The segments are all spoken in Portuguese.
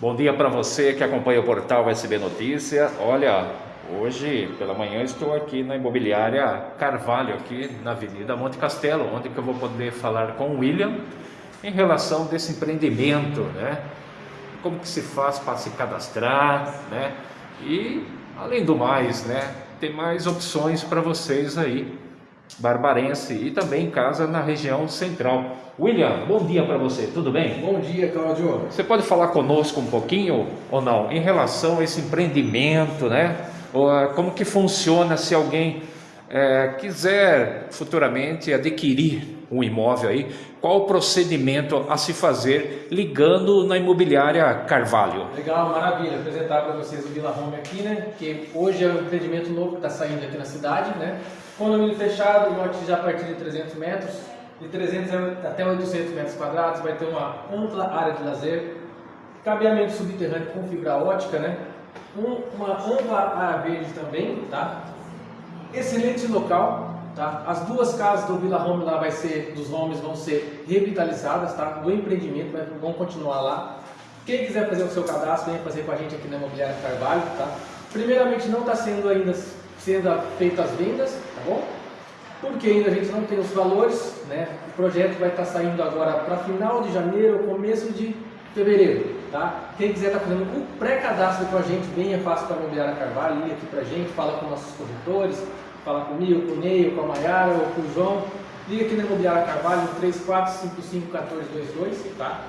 Bom dia para você que acompanha o portal SB Notícia. Olha, hoje pela manhã estou aqui na imobiliária Carvalho, aqui na Avenida Monte Castelo, onde eu vou poder falar com o William em relação desse empreendimento, né? Como que se faz para se cadastrar, né? E além do mais, né? Tem mais opções para vocês aí barbarense e também casa na região central. William, bom dia para você, tudo bem? Bom dia, Claudio. Você pode falar conosco um pouquinho ou não em relação a esse empreendimento, né? Ah, como que funciona se alguém é, quiser futuramente adquirir um imóvel aí, qual o procedimento a se fazer ligando na imobiliária Carvalho? Legal, maravilha. Apresentar para vocês o Vila Home aqui, né? Que hoje é um empreendimento novo que está saindo aqui na cidade, né? Condomínio fechado, lote já a partir de 300 metros, de 300 até 800 metros quadrados, vai ter uma ampla área de lazer, cabeamento subterrâneo com fibra ótica, né? Um, uma ampla área verde também, tá? Excelente local, Tá? As duas casas do Vila Home lá vai ser, dos homes vão ser revitalizadas, tá? do empreendimento, vai, vão continuar lá. Quem quiser fazer o seu cadastro, venha fazer com a gente aqui na Imobiliária Carvalho. Tá? Primeiramente, não está sendo ainda sendo feitas as vendas, tá bom? Porque ainda a gente não tem os valores, né? O projeto vai estar tá saindo agora para final de janeiro, começo de fevereiro, tá? Quem quiser estar tá fazendo o pré-cadastro com a gente, venha, faça com a Imobiliária Carvalho, liga aqui para a gente, fala com nossos corretores, falar comigo, com o Ney, com a Mayara ou com o João, liga aqui na Imobiliária Carvalho, 34551422, tá?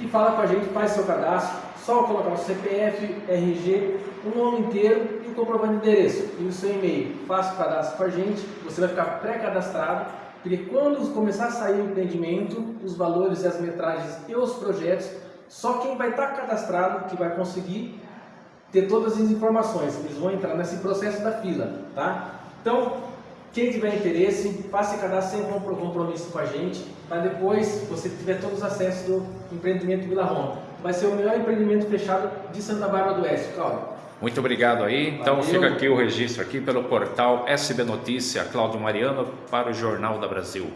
E fala com a gente, faz seu cadastro, só colocar o CPF, RG, o nome inteiro e o comprovante de endereço e o seu e-mail. Faça o cadastro com a gente, você vai ficar pré-cadastrado, porque quando começar a sair o empreendimento, os valores e as metragens e os projetos, só quem vai estar cadastrado que vai conseguir ter todas as informações. Eles vão entrar nesse processo da fila, tá? Então, quem tiver interesse, faça cadastro sem compromisso com a gente, para depois você tiver todos os acessos do empreendimento Vila Roma. Vai ser o melhor empreendimento fechado de Santa Bárbara do Oeste, Cláudio. Muito obrigado aí. Então Valeu. fica aqui o registro aqui pelo portal SB Notícia, Cláudio Mariano, para o Jornal da Brasil.